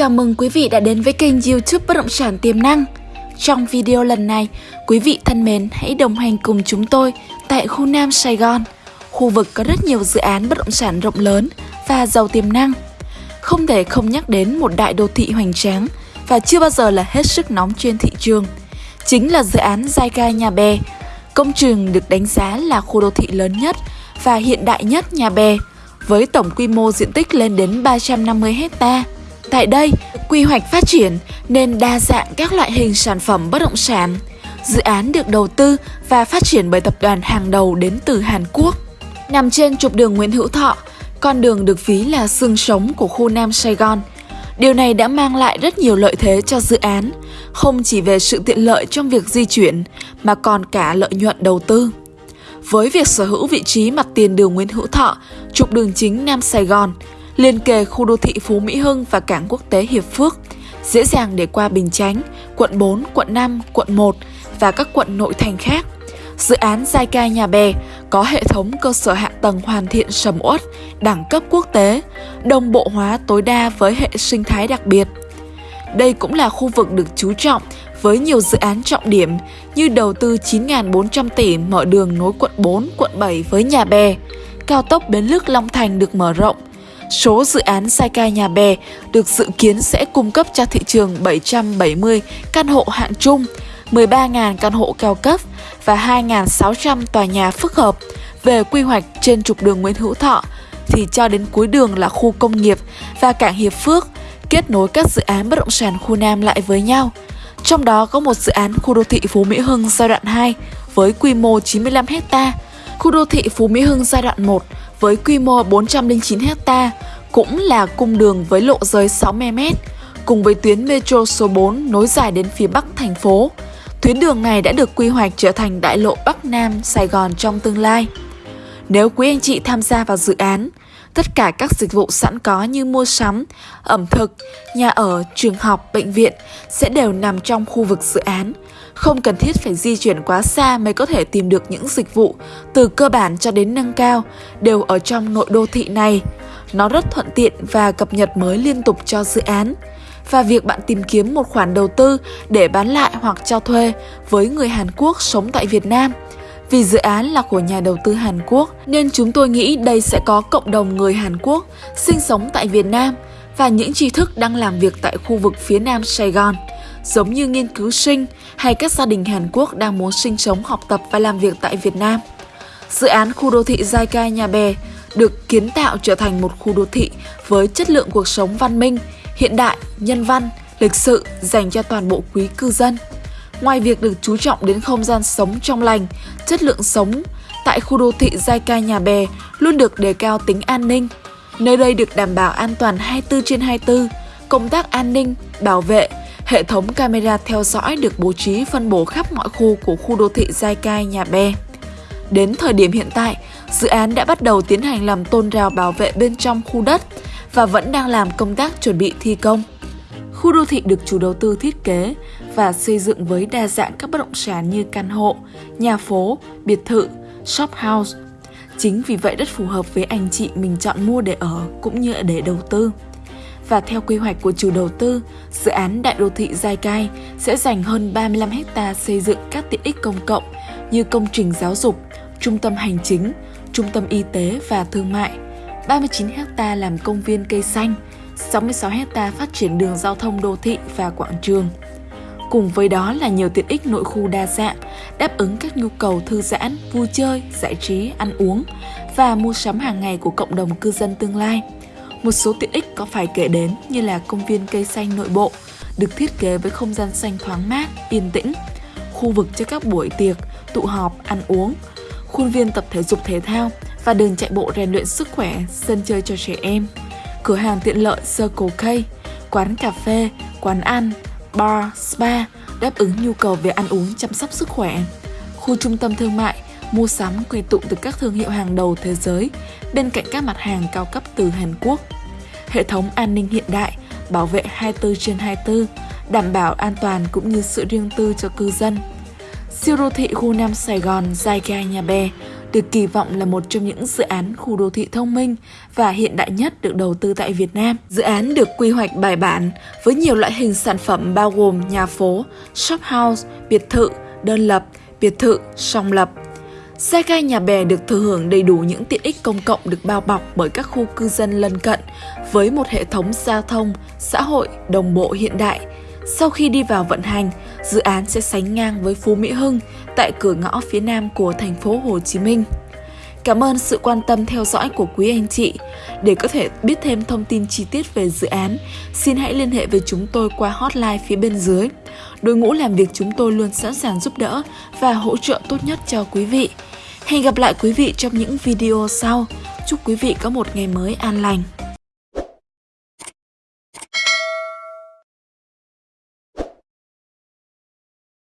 Chào mừng quý vị đã đến với kênh youtube Bất Động Sản Tiềm Năng. Trong video lần này, quý vị thân mến hãy đồng hành cùng chúng tôi tại khu Nam Sài Gòn Khu vực có rất nhiều dự án bất động sản rộng lớn và giàu tiềm năng. Không thể không nhắc đến một đại đô thị hoành tráng và chưa bao giờ là hết sức nóng trên thị trường Chính là dự án Zyka Nhà Bè. Công trường được đánh giá là khu đô thị lớn nhất và hiện đại nhất Nhà Bè với tổng quy mô diện tích lên đến 350 hecta. Tại đây, quy hoạch phát triển nên đa dạng các loại hình sản phẩm bất động sản. Dự án được đầu tư và phát triển bởi tập đoàn hàng đầu đến từ Hàn Quốc. Nằm trên trục đường Nguyễn Hữu Thọ, con đường được ví là xương sống của khu Nam Sài Gòn. Điều này đã mang lại rất nhiều lợi thế cho dự án, không chỉ về sự tiện lợi trong việc di chuyển mà còn cả lợi nhuận đầu tư. Với việc sở hữu vị trí mặt tiền đường Nguyễn Hữu Thọ, trục đường chính Nam Sài Gòn, liền kề khu đô thị Phú Mỹ Hưng và cảng quốc tế Hiệp Phước, dễ dàng để qua Bình Chánh, quận 4, quận 5, quận 1 và các quận nội thành khác. Dự án Giai Ca Nhà Bè có hệ thống cơ sở hạ tầng hoàn thiện sầm uất, đẳng cấp quốc tế, đồng bộ hóa tối đa với hệ sinh thái đặc biệt. Đây cũng là khu vực được chú trọng với nhiều dự án trọng điểm như đầu tư 9.400 tỷ mở đường nối quận 4, quận 7 với Nhà Bè, cao tốc Bến Lức Long Thành được mở rộng, Số dự án sai cai nhà bè được dự kiến sẽ cung cấp cho thị trường 770 căn hộ hạng trung, 13.000 căn hộ cao cấp và 2.600 tòa nhà phức hợp. Về quy hoạch trên trục đường Nguyễn Hữu Thọ thì cho đến cuối đường là khu công nghiệp và cảng Hiệp Phước kết nối các dự án bất động sản khu Nam lại với nhau. Trong đó có một dự án khu đô thị Phú Mỹ Hưng giai đoạn 2 với quy mô 95 hecta, khu đô thị Phú Mỹ Hưng giai đoạn 1 với quy mô 409 hecta, cũng là cung đường với lộ giới 60m, cùng với tuyến metro số 4 nối dài đến phía bắc thành phố. Tuyến đường này đã được quy hoạch trở thành đại lộ Bắc Nam Sài Gòn trong tương lai. Nếu quý anh chị tham gia vào dự án, tất cả các dịch vụ sẵn có như mua sắm, ẩm thực, nhà ở, trường học, bệnh viện sẽ đều nằm trong khu vực dự án. Không cần thiết phải di chuyển quá xa mới có thể tìm được những dịch vụ từ cơ bản cho đến nâng cao đều ở trong nội đô thị này. Nó rất thuận tiện và cập nhật mới liên tục cho dự án. Và việc bạn tìm kiếm một khoản đầu tư để bán lại hoặc cho thuê với người Hàn Quốc sống tại Việt Nam – vì dự án là của nhà đầu tư Hàn Quốc nên chúng tôi nghĩ đây sẽ có cộng đồng người Hàn Quốc sinh sống tại Việt Nam và những tri thức đang làm việc tại khu vực phía nam Sài Gòn, giống như nghiên cứu sinh hay các gia đình Hàn Quốc đang muốn sinh sống, học tập và làm việc tại Việt Nam. Dự án khu đô thị Giai Ca Nhà Bè được kiến tạo trở thành một khu đô thị với chất lượng cuộc sống văn minh, hiện đại, nhân văn, lịch sự dành cho toàn bộ quý cư dân. Ngoài việc được chú trọng đến không gian sống trong lành, chất lượng sống, tại khu đô thị Giai Ca Nhà Bè luôn được đề cao tính an ninh. Nơi đây được đảm bảo an toàn 24 trên 24, công tác an ninh, bảo vệ, hệ thống camera theo dõi được bố trí phân bổ khắp mọi khu của khu đô thị Giai Cai Nhà Bè. Đến thời điểm hiện tại, dự án đã bắt đầu tiến hành làm tôn rào bảo vệ bên trong khu đất và vẫn đang làm công tác chuẩn bị thi công. Khu đô thị được chủ đầu tư thiết kế và xây dựng với đa dạng các bất động sản như căn hộ, nhà phố, biệt thự, shop house. Chính vì vậy rất phù hợp với anh chị mình chọn mua để ở cũng như để đầu tư. Và theo quy hoạch của chủ đầu tư, dự án Đại đô thị Giai Cai sẽ dành hơn 35 ha xây dựng các tiện ích công cộng như công trình giáo dục, trung tâm hành chính, trung tâm y tế và thương mại, 39 ha làm công viên cây xanh, 66 hecta phát triển đường giao thông đô thị và quảng trường. Cùng với đó là nhiều tiện ích nội khu đa dạng, đáp ứng các nhu cầu thư giãn, vui chơi, giải trí, ăn uống và mua sắm hàng ngày của cộng đồng cư dân tương lai. Một số tiện ích có phải kể đến như là công viên cây xanh nội bộ, được thiết kế với không gian xanh thoáng mát, yên tĩnh, khu vực cho các buổi tiệc, tụ họp, ăn uống, khuôn viên tập thể dục thể thao và đường chạy bộ rèn luyện sức khỏe, sân chơi cho trẻ em, cửa hàng tiện lợi Circle K, quán cà phê, quán ăn, bar, spa đáp ứng nhu cầu về ăn uống chăm sóc sức khỏe. Khu trung tâm thương mại, mua sắm quy tụ từ các thương hiệu hàng đầu thế giới bên cạnh các mặt hàng cao cấp từ Hàn Quốc. Hệ thống an ninh hiện đại, bảo vệ 24 trên 24, đảm bảo an toàn cũng như sự riêng tư cho cư dân. Siêu đô thị khu Nam Sài Gòn Giai Nhà Bè được kỳ vọng là một trong những dự án khu đô thị thông minh và hiện đại nhất được đầu tư tại Việt Nam. Dự án được quy hoạch bài bản với nhiều loại hình sản phẩm bao gồm nhà phố, shop house, biệt thự, đơn lập, biệt thự, song lập. Xe gai nhà bè được thừa hưởng đầy đủ những tiện ích công cộng được bao bọc bởi các khu cư dân lân cận với một hệ thống giao thông, xã hội đồng bộ hiện đại. Sau khi đi vào vận hành, dự án sẽ sánh ngang với Phú Mỹ Hưng tại cửa ngõ phía nam của thành phố Hồ Chí Minh. Cảm ơn sự quan tâm theo dõi của quý anh chị. Để có thể biết thêm thông tin chi tiết về dự án, xin hãy liên hệ với chúng tôi qua hotline phía bên dưới. Đội ngũ làm việc chúng tôi luôn sẵn sàng giúp đỡ và hỗ trợ tốt nhất cho quý vị. Hẹn gặp lại quý vị trong những video sau. Chúc quý vị có một ngày mới an lành.